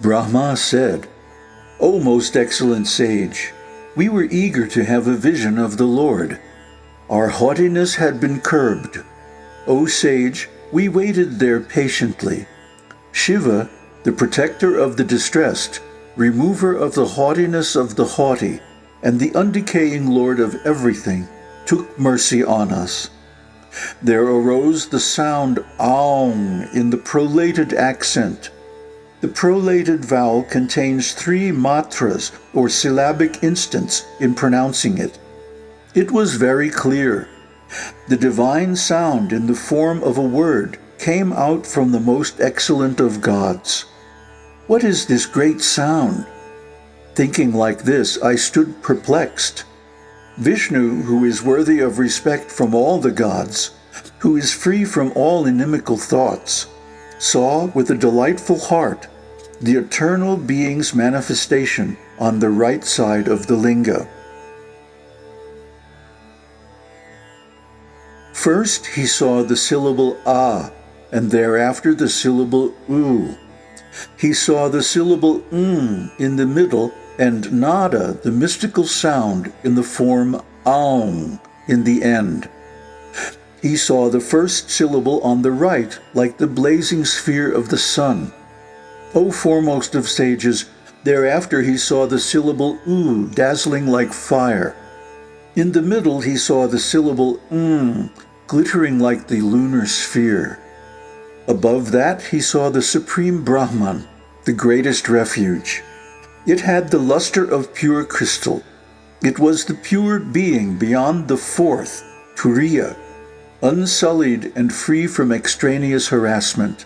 Brahma said, O most excellent sage, we were eager to have a vision of the Lord. Our haughtiness had been curbed. O sage, we waited there patiently. Shiva, the protector of the distressed, remover of the haughtiness of the haughty, and the undecaying Lord of everything, took mercy on us. There arose the sound in the prolated accent. The prolated vowel contains three matras or syllabic instants in pronouncing it. It was very clear. The divine sound in the form of a word came out from the most excellent of gods. What is this great sound? Thinking like this, I stood perplexed. Vishnu, who is worthy of respect from all the gods, who is free from all inimical thoughts, saw with a delightful heart the eternal being's manifestation on the right side of the linga. First he saw the syllable a, and thereafter the syllable u. He saw the syllable m in the middle and nada, the mystical sound, in the form aum in the end. He saw the first syllable on the right like the blazing sphere of the sun. O foremost of sages, thereafter he saw the syllable u dazzling like fire. In the middle he saw the syllable m glittering like the lunar sphere. Above that he saw the supreme Brahman, the greatest refuge. It had the luster of pure crystal. It was the pure being beyond the fourth, Turiya, unsullied and free from extraneous harassment.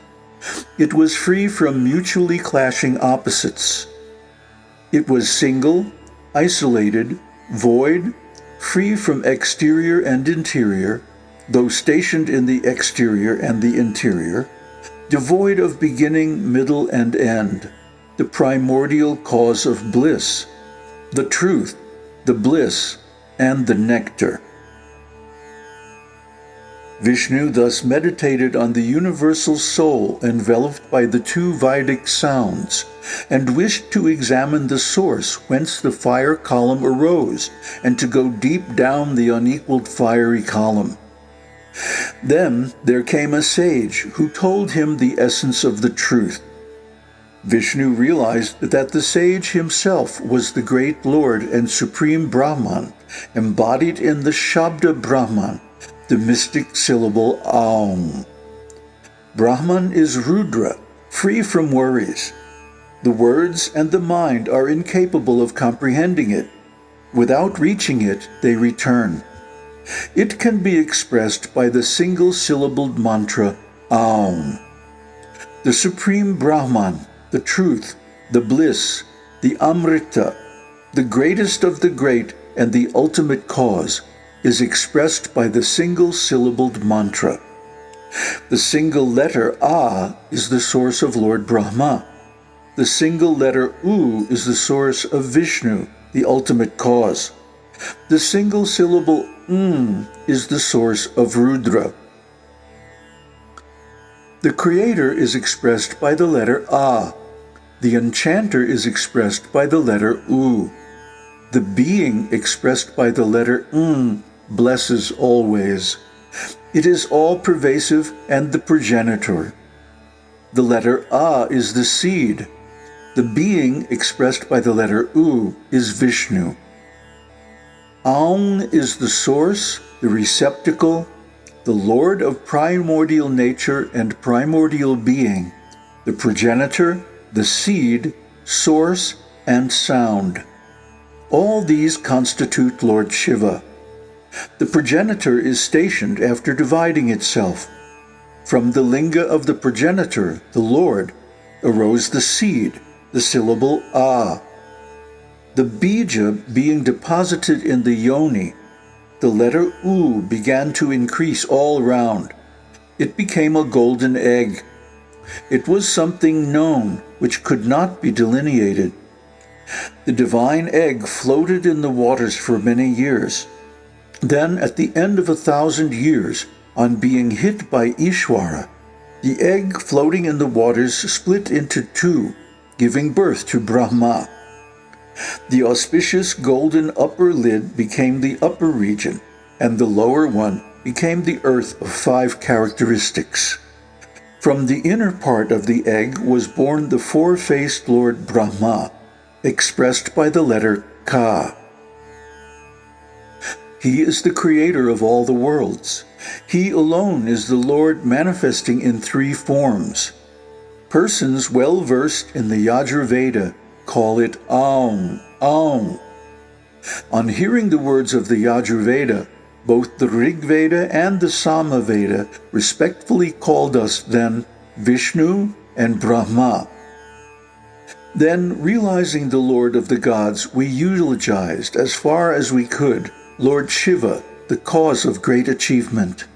It was free from mutually clashing opposites. It was single, isolated, void, free from exterior and interior, though stationed in the exterior and the interior, devoid of beginning, middle, and end the primordial cause of bliss, the truth, the bliss, and the nectar. Vishnu thus meditated on the universal soul enveloped by the two Vedic sounds, and wished to examine the source whence the fire column arose, and to go deep down the unequaled fiery column. Then there came a sage who told him the essence of the truth, Vishnu realized that the sage himself was the great Lord and Supreme Brahman, embodied in the Shabda Brahman, the mystic syllable Aum. Brahman is Rudra, free from worries. The words and the mind are incapable of comprehending it. Without reaching it, they return. It can be expressed by the single-syllabled mantra Aum. The Supreme Brahman, the truth, the bliss, the Amrita, the greatest of the great and the ultimate cause, is expressed by the single-syllabled mantra. The single letter A is the source of Lord Brahma. The single letter U is the source of Vishnu, the ultimate cause. The single syllable M is the source of Rudra. The Creator is expressed by the letter A. The enchanter is expressed by the letter U. The being expressed by the letter N blesses always. It is all-pervasive and the progenitor. The letter A is the seed. The being expressed by the letter U is Vishnu. Aum is the source, the receptacle, the Lord of primordial nature and primordial being, the progenitor, the seed, source, and sound. All these constitute Lord Shiva. The progenitor is stationed after dividing itself. From the linga of the progenitor, the Lord, arose the seed, the syllable A. The bija being deposited in the yoni, the letter U began to increase all round. It became a golden egg. It was something known, which could not be delineated. The divine egg floated in the waters for many years. Then, at the end of a thousand years, on being hit by Ishwara, the egg floating in the waters split into two, giving birth to Brahma. The auspicious golden upper lid became the upper region, and the lower one became the earth of five characteristics. From the inner part of the egg was born the four-faced Lord Brahma, expressed by the letter Ka. He is the creator of all the worlds. He alone is the Lord manifesting in three forms. Persons well versed in the Yajurveda call it Aum, Aum. On hearing the words of the Yajurveda, both the Rig Veda and the Samaveda respectfully called us then Vishnu and Brahma. Then, realizing the Lord of the gods, we eulogized as far as we could Lord Shiva, the cause of great achievement.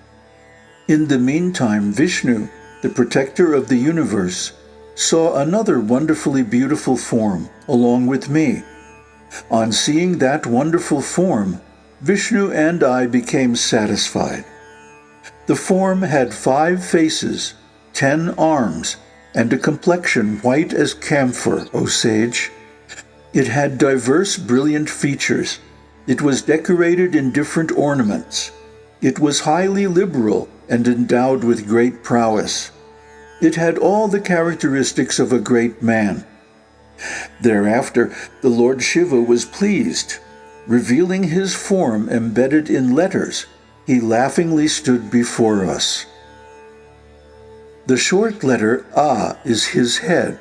In the meantime, Vishnu, the protector of the universe, saw another wonderfully beautiful form along with me. On seeing that wonderful form, Vishnu and I became satisfied. The form had five faces, ten arms, and a complexion white as camphor, O sage. It had diverse brilliant features. It was decorated in different ornaments. It was highly liberal and endowed with great prowess. It had all the characteristics of a great man. Thereafter, the Lord Shiva was pleased. Revealing his form embedded in letters, he laughingly stood before us. The short letter A is his head.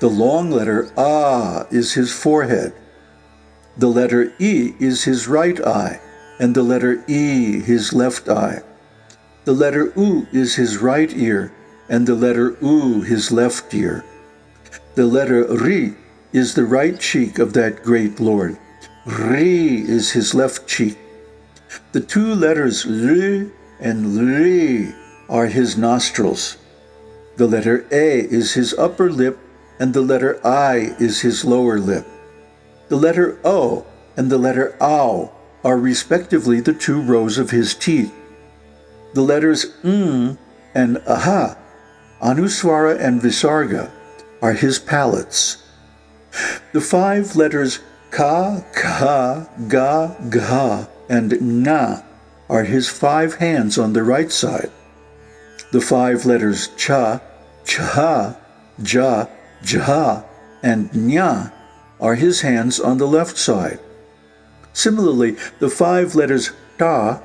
The long letter A is his forehead. The letter E is his right eye, and the letter E his left eye. The letter U is his right ear, and the letter U his left ear. The letter Ri is the right cheek of that great Lord. Ri is his left cheek. The two letters L and Ri are his nostrils. The letter A is his upper lip, and the letter I is his lower lip. The letter O and the letter Au are respectively the two rows of his teeth. The letters M and Aha, Anuswara and Visarga, are his palates. The five letters Ka, Ka, Ga, Ga, and Na are his five hands on the right side. The five letters cha, cha, ja, ja, and nya are his hands on the left side. Similarly, the five letters ta,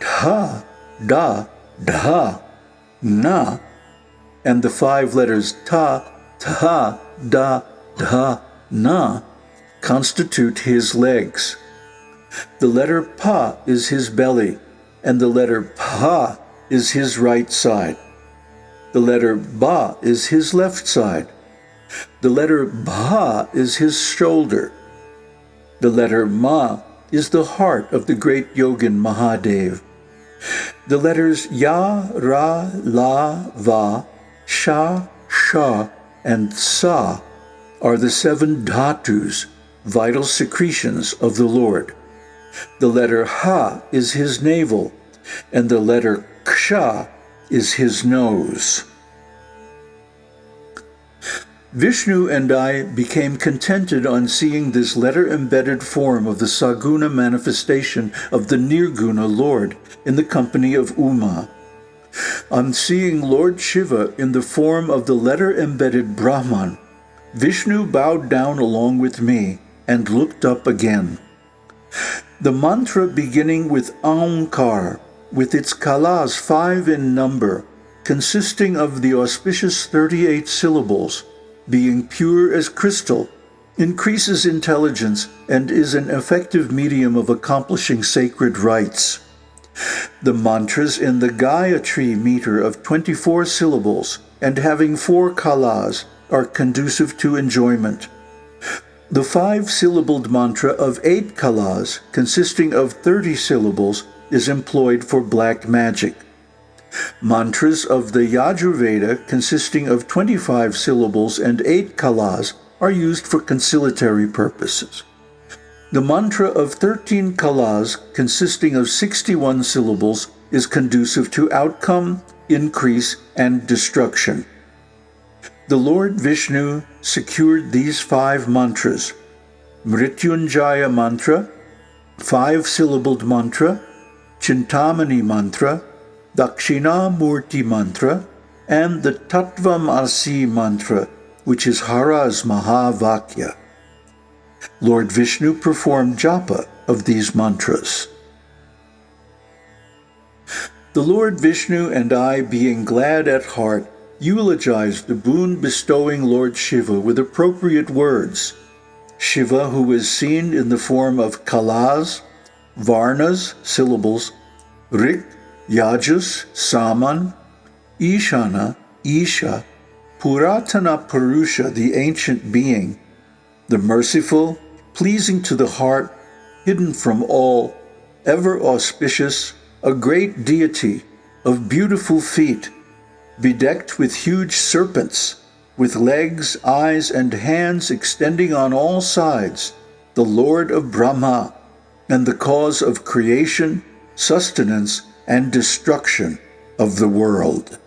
ta, da, da, na, and the five letters ta, ta, da, da, na constitute his legs. The letter pa is his belly, and the letter pa is his right side. The letter Ba is his left side. The letter Ba is his shoulder. The letter Ma is the heart of the great yogin Mahadev. The letters Ya, Ra, La, Va, Sha, Sha, and Sa are the seven dhatus, vital secretions of the Lord. The letter Ha is his navel, and the letter Ksha is his nose. Vishnu and I became contented on seeing this letter-embedded form of the Saguna manifestation of the Nirguna Lord in the company of Uma. On seeing Lord Shiva in the form of the letter-embedded Brahman, Vishnu bowed down along with me and looked up again. The mantra beginning with Aumkar, with its kalas five in number, consisting of the auspicious 38 syllables, being pure as crystal, increases intelligence and is an effective medium of accomplishing sacred rites. The mantras in the Gayatri meter of 24 syllables and having four kalas are conducive to enjoyment. The five-syllabled mantra of eight kalas, consisting of 30 syllables, is employed for black magic. Mantras of the Yajurveda, consisting of 25 syllables and 8 kalas, are used for conciliatory purposes. The mantra of 13 kalas, consisting of 61 syllables, is conducive to outcome, increase, and destruction. the Lord Vishnu secured these five mantras Mrityunjaya mantra, five syllabled mantra, Chintamani mantra, Dakshinamurti mantra, and the Tattvam Asi mantra, which is Hara's Mahavakya. Lord Vishnu performed japa of these mantras. The Lord Vishnu and I, being glad at heart, eulogized the boon-bestowing Lord Shiva with appropriate words. Shiva, who is seen in the form of Kalas, Varnas, syllables, Rik, Yajus, Saman, Ishana, Isha, Puratana Purusha, the ancient being, the merciful, pleasing to the heart, hidden from all, ever auspicious, a great deity of beautiful feet, bedecked with huge serpents, with legs, eyes, and hands extending on all sides, the Lord of Brahma, and the cause of creation, sustenance, and destruction of the world.